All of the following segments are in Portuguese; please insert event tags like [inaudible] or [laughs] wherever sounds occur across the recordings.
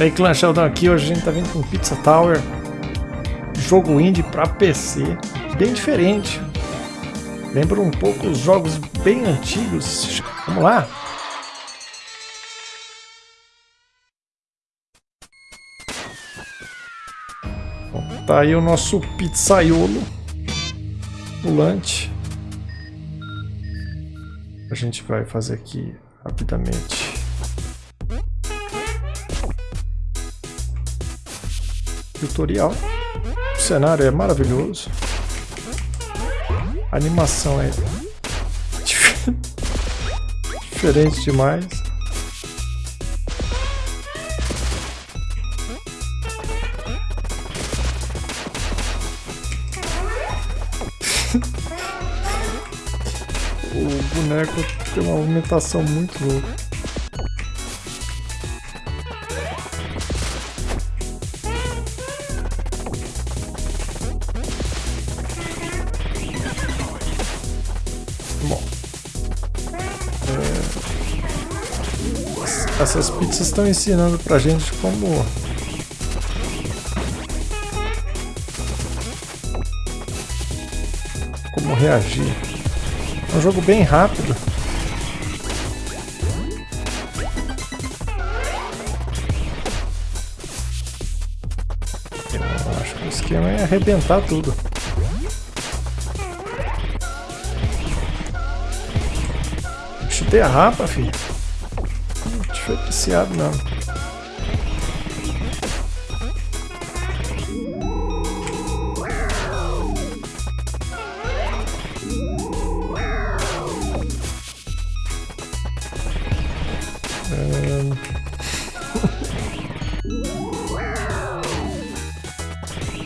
E aí, Clan Sheldon aqui, hoje a gente tá vindo com Pizza Tower, jogo indie para PC, bem diferente. Lembra um pouco os jogos bem antigos. Vamos lá? Bom, tá aí o nosso pizzaiolo pulante. A gente vai fazer aqui rapidamente tutorial. O cenário é maravilhoso. A animação é [laughs] diferente demais. [laughs] o boneco tem uma movimentação muito louca. Essas pizzas estão ensinando pra gente como... Como reagir. É um jogo bem rápido. Eu acho que o esquema é arrebentar tudo. Chutei a rapa, filho foi apreciado.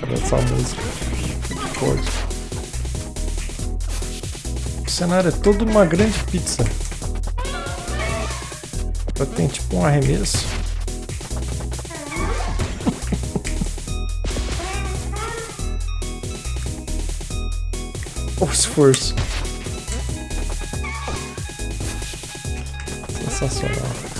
Cadê essa música? Pode. O cenário é todo uma grande pizza. Tem tipo um arremesso. o esforço. Sensacional.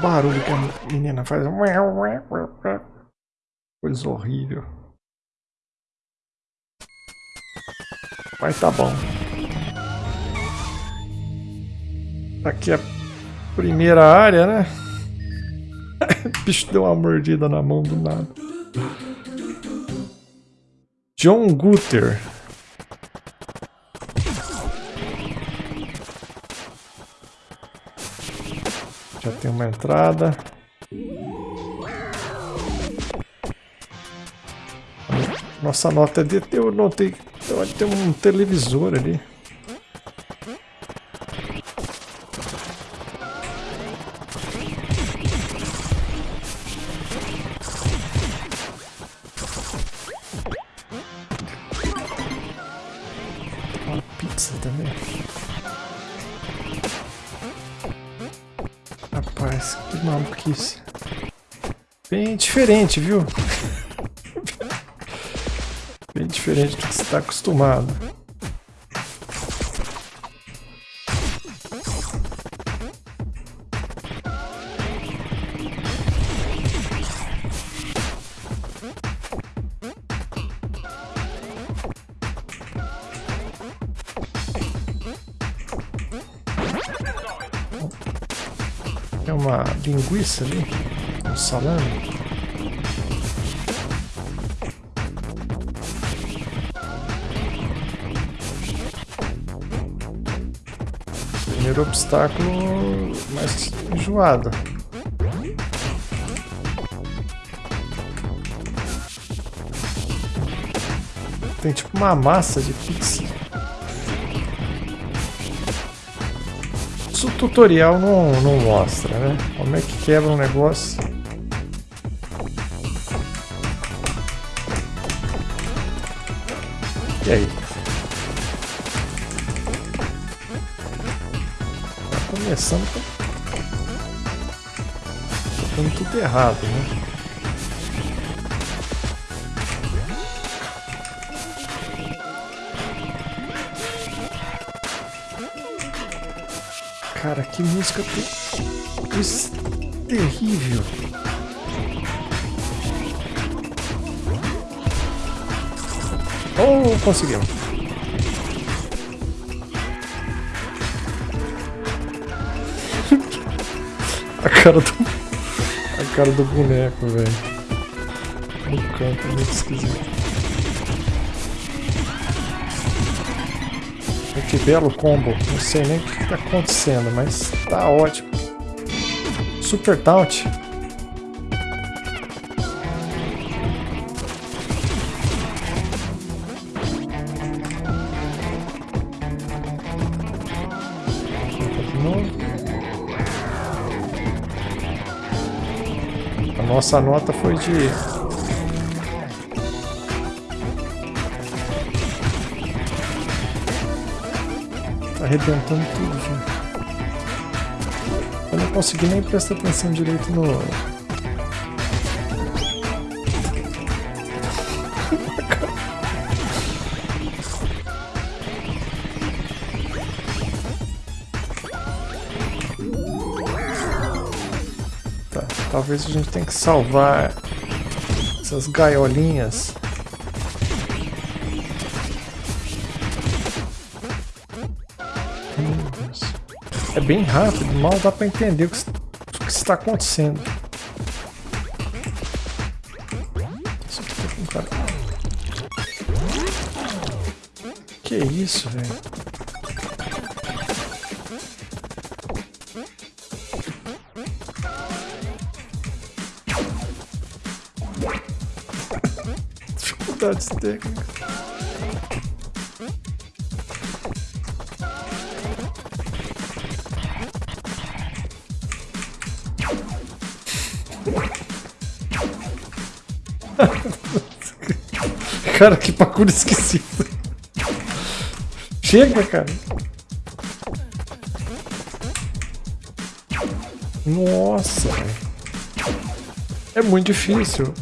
Barulho que a menina faz. Coisa horrível. Mas tá bom. Aqui é a primeira área, né? o [laughs] bicho deu uma mordida na mão do nada. John Guter. Tem uma entrada. Nossa nota é de... Eu notei... Tem um televisor ali. Bem diferente, viu? Bem diferente do que você está acostumado. Tem uma linguiça ali, salame. Primeiro obstáculo mais enjoado. Tem tipo uma massa de pizza. Isso o tutorial não, não mostra, né? Como é que quebra um negócio. É e aí? Tá começando com... Tá, tá tudo errado, né? Cara, que música ter... terrível. Conseguimos. [laughs] a cara do... A cara do boneco, velho. No canto, muito esquisito. Que belo combo. Não sei nem o que está acontecendo, mas tá ótimo. Super Taunt. A nossa nota foi de arrebentando tudo, gente. Eu não consegui nem prestar atenção direito no... talvez a gente tenha que salvar essas gaiolinhas É bem rápido, mal dá pra entender o que, o que está acontecendo. Tá que isso, velho? Dificuldades técnicas. [laughs] cara, que parkour esquisito. Chega, cara. Nossa, É muito difícil.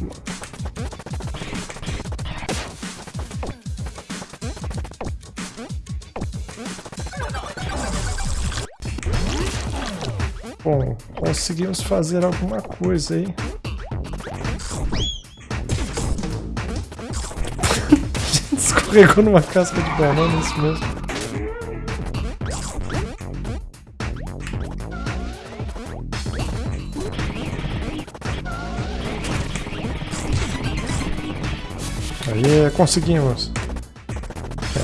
Bom, conseguimos fazer alguma coisa aí. [laughs] escorregou numa casca de banana, isso mesmo. Aí, conseguimos. É.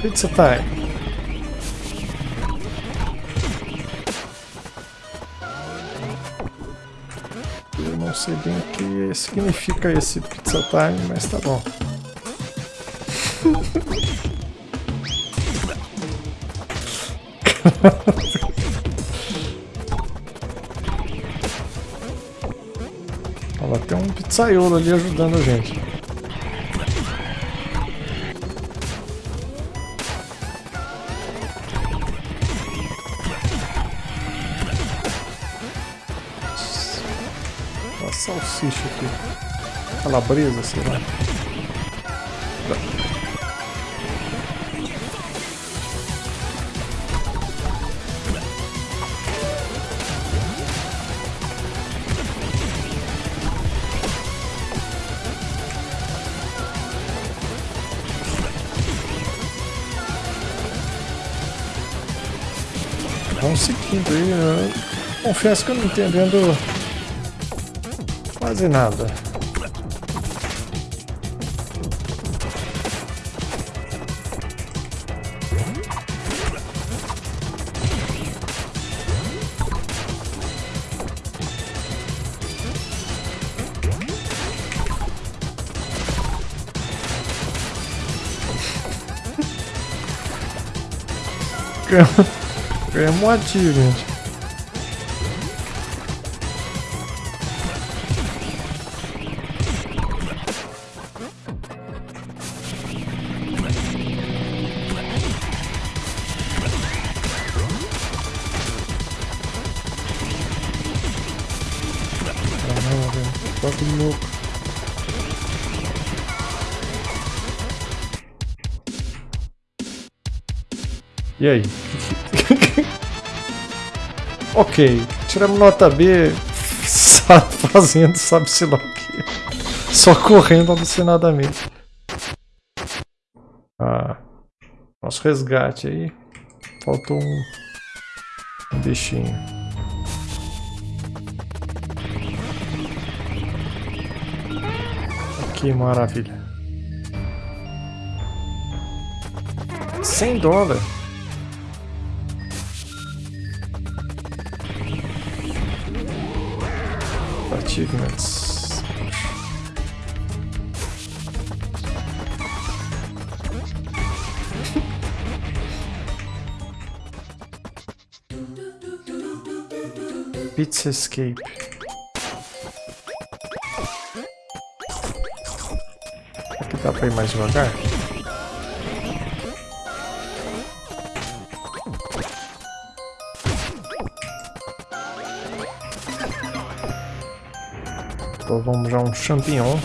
Pizza time. Sei bem o que significa esse pizza time, mas tá bom. [laughs] Olha, tem um pizzaiolo ali ajudando a gente. Aqui. Calabresa, sei lá. Vamos seguindo aí. Eu confesso que eu não entendendo Quase nada. [laughs] Ganhamos um ativo, gente. E aí? [laughs] ok, tiramos nota B [laughs] fazendo sabe-se lá o que. Só correndo alucinadamente. Ah, nosso resgate aí. Faltou um, um bichinho. Que maravilha. 100 dólares. Achievements. Pizza Escape. Aqui dá pra ir mais devagar? Então vamos já um champignon.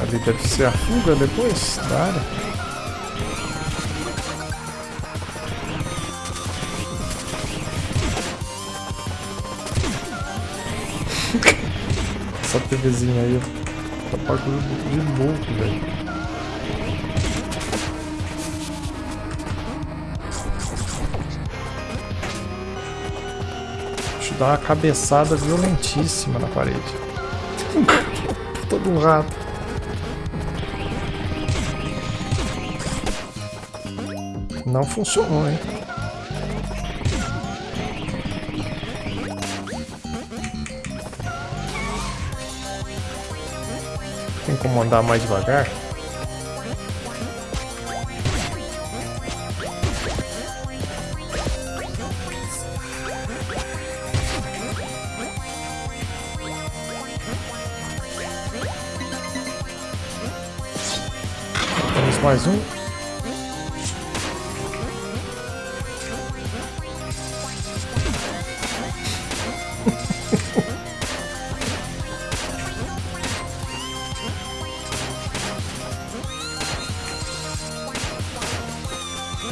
Ali deve ser a fuga depois da área. [laughs] Essa TVzinha aí, tá bagulho de louco, velho. Dá uma cabeçada violentíssima na parede. [laughs] Todo um rato. Não funcionou, hein? Tem como andar mais devagar? Mais um. [laughs]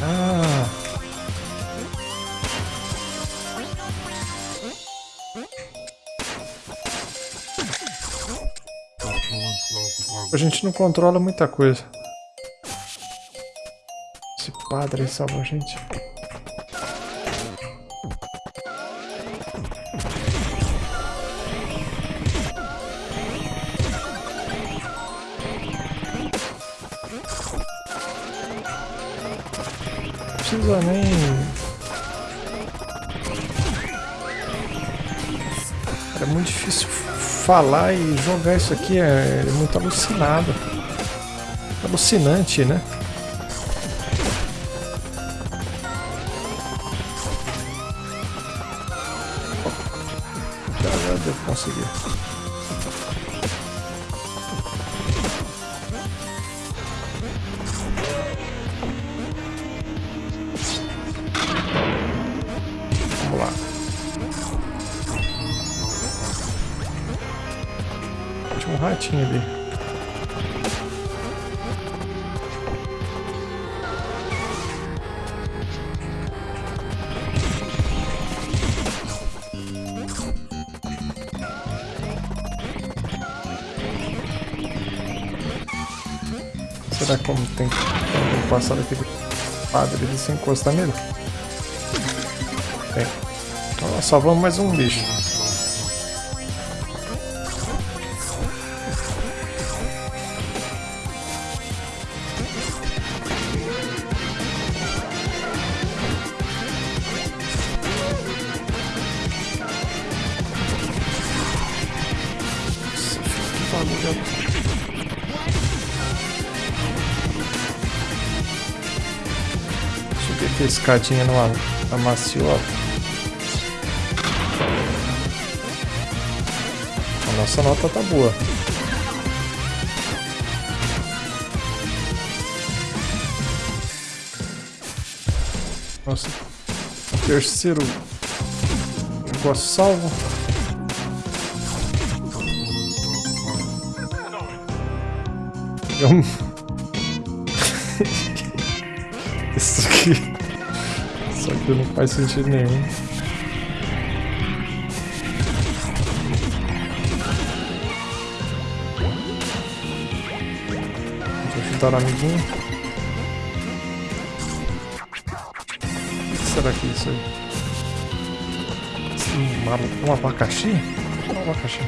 ah. A gente não controla muita coisa padre salva a gente. Precisa nem... É muito difícil falar e jogar isso aqui, é, é muito alucinado. Alucinante, né? Será como tem como passar daquele padre ali sem encostar nele? Tem. Então nós salvamos mais um bicho. Escadinha numa, numa maciota. A nossa nota tá boa. Nossa, terceiro negócio salvo. Eu... Aqui não faz sentido nenhum. Eu chutar o amiguinho. O que será que é isso aí? Um, um abacaxi? Um abacaxi.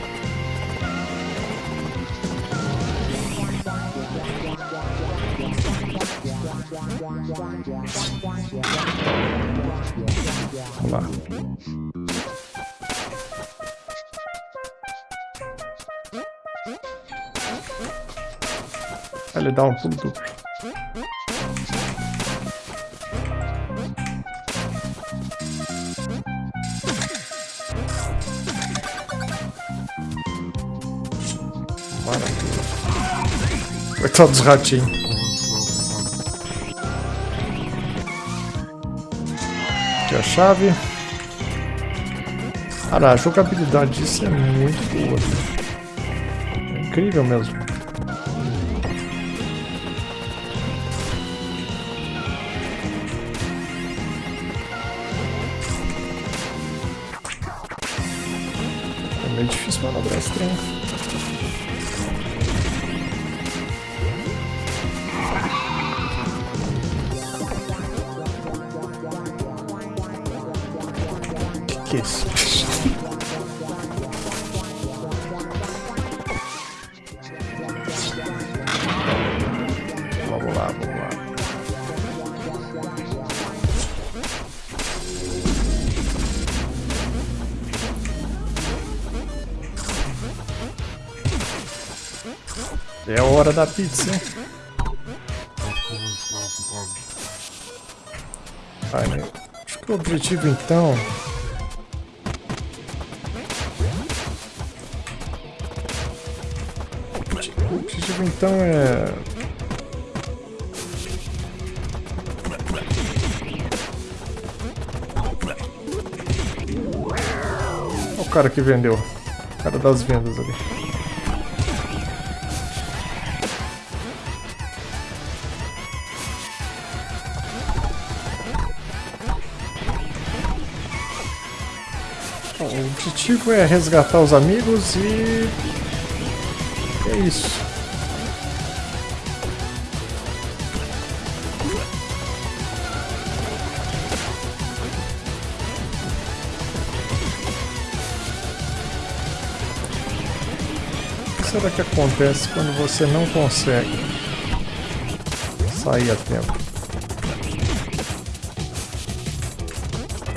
Ele dá um pulo. Maravilha. Coitado dos ratinhos. Aqui a chave. Cara, a jogabilidade disso é muito boa. É incrível mesmo. Meio difícil manobrar esse trem. que é isso? É a hora da pizza, hein? Acho que o objetivo então então é... O cara que vendeu. O cara das vendas ali. O objetivo é resgatar os amigos e... É isso. será que acontece quando você não consegue sair a tempo?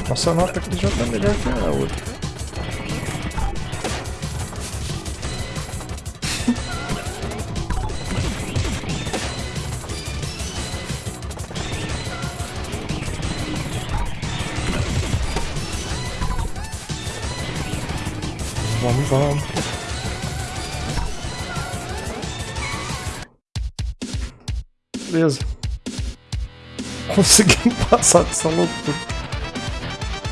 Nossa nota aqui já está melhor que a outra. Vamos, vamos. Beleza. [laughs] Conseguimos [laughs] passar dessa loucura.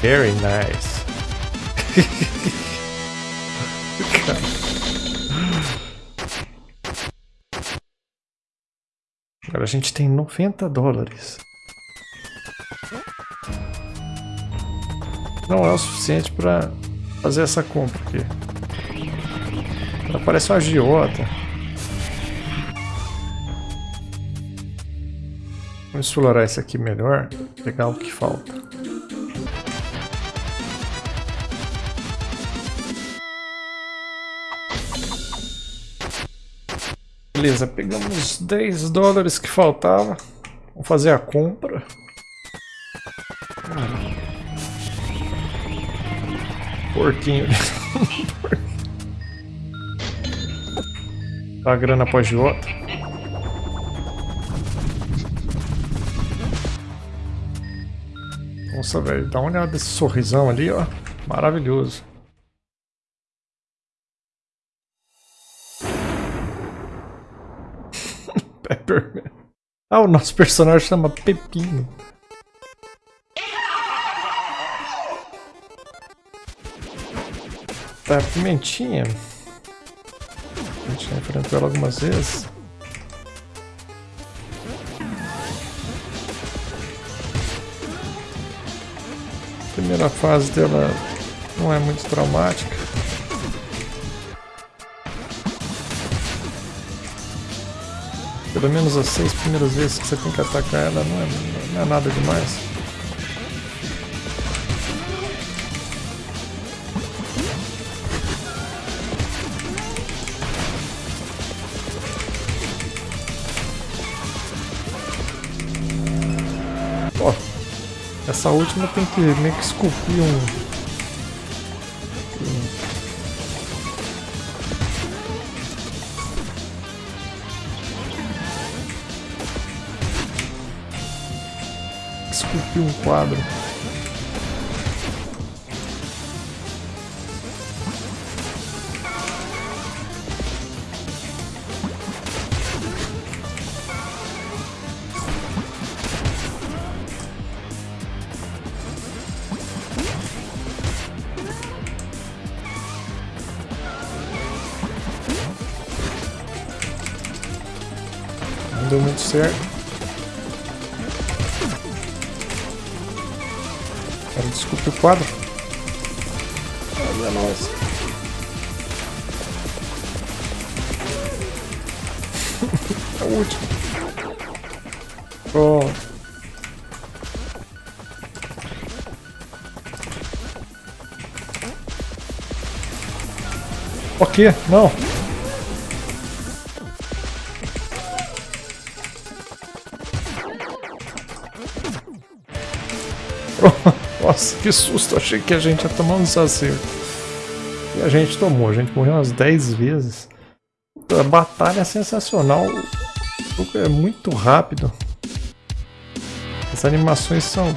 Very nice. [laughs] Agora a gente tem 90 dólares. Não é o suficiente para fazer essa compra aqui. Ela parece um agiota. Vamos explorar esse aqui melhor, pegar o que falta. Beleza, pegamos 10 dólares que faltava. Vamos fazer a compra. Porquinho. a grana após de. Nossa, velho, dá uma olhada nesse sorrisão ali, ó. Maravilhoso. [laughs] Pepperman. Ah, o nosso personagem chama Pepino. Tá, pimentinha. A gente já enfrentou ela algumas vezes. A primeira fase dela não é muito traumática. Pelo menos as seis primeiras vezes que você tem que atacar ela não é, não é nada demais. Essa última tem que meio que esculpir um esculpir um quadro. Quadro. Olha nós. é o último. O quê? Não. Nossa, que susto. Achei que a gente ia tomar um desacerto. E a gente tomou. A gente morreu umas 10 vezes. A batalha é sensacional. O jogo é muito rápido. As animações são...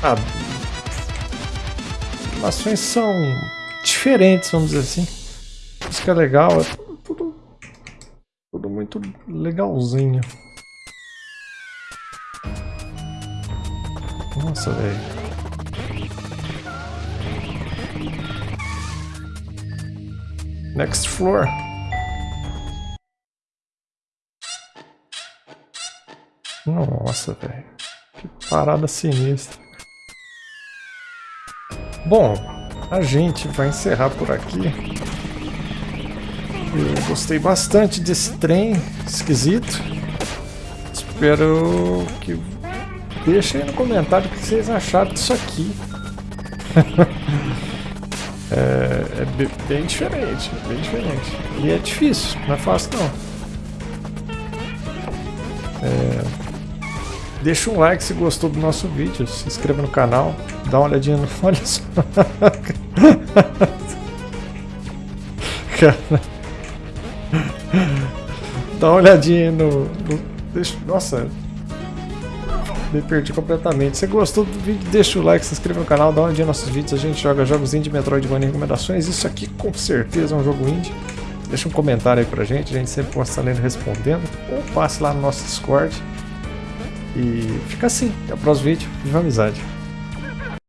Ah, as animações são diferentes, vamos dizer assim. Isso que é legal. É tudo, tudo muito legalzinho. Nossa, velho. Next floor. Nossa, velho. Que parada sinistra. Bom, a gente vai encerrar por aqui. Eu gostei bastante desse trem esquisito. Espero que Deixa aí no comentário o que vocês acharam disso aqui. [laughs] é, é, bem diferente, bem diferente. E é difícil, não é fácil não. É, deixa um like se gostou do nosso vídeo, se inscreva no canal, dá uma olhadinha no... Olha [laughs] só. Cara. Dá uma olhadinha no... no nossa, me perdi completamente. Se gostou do vídeo, deixa o like, se inscreva no canal, dá olhadinha nos nossos vídeos. A gente joga jogos indie, Metroidvania recomendações. Isso aqui com certeza é um jogo indie. Deixa um comentário aí pra gente, a gente sempre posta lendo respondendo. Ou passe lá no nosso Discord. E fica assim, até o próximo vídeo. Viva amizade!